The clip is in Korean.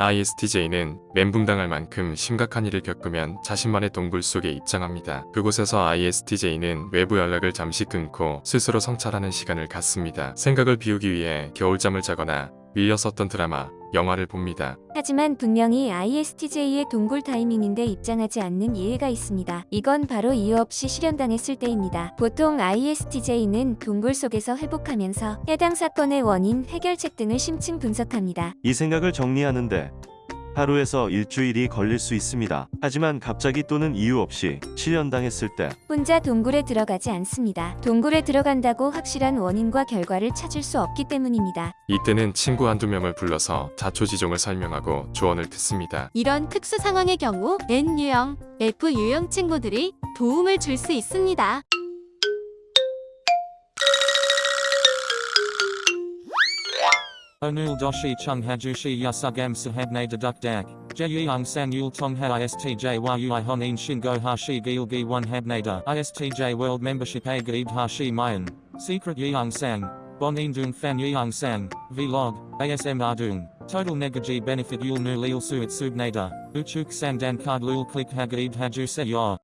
ISTJ는 멘붕당할 만큼 심각한 일을 겪으면 자신만의 동굴 속에 입장합니다. 그곳에서 ISTJ는 외부 연락을 잠시 끊고 스스로 성찰하는 시간을 갖습니다. 생각을 비우기 위해 겨울잠을 자거나 밀렸었던 드라마, 영화를 봅니다. 하지만 분명히 ISTJ의 동굴 타이밍인데 입장하지 않는 예외가 있습니다. 이건 바로 이유 없이 실현당했을 때입니다. 보통 ISTJ는 동굴 속에서 회복하면서 해당 사건의 원인, 해결책 등을 심층 분석합니다. 이 생각을 정리하는데 하루에서 일주일이 걸릴 수 있습니다. 하지만 갑자기 또는 이유 없이 실현당했을 때 혼자 동굴에 들어가지 않습니다. 동굴에 들어간다고 확실한 원인과 결과를 찾을 수 없기 때문입니다. 이때는 친구 한두 명을 불러서 자초지종을 설명하고 조언을 듣습니다. 이런 특수 상황의 경우 N 유형, F 유형 친구들이 도움을 줄 수 있습니다. Onul doshi chung hajushi yasugam sahabne dedukdak. Jeyung san yul tongha istj yui honin shingo hashi gilgi one habnada. Istj world membership a gaib hashi mayan. Secret yeung sang. Bonin dung fan yeung sang. Vlog. ASM ardung. Total negaji benefit yul nu lil suit subnada. Uchuk sang dan card lul click hagaib haju se yor.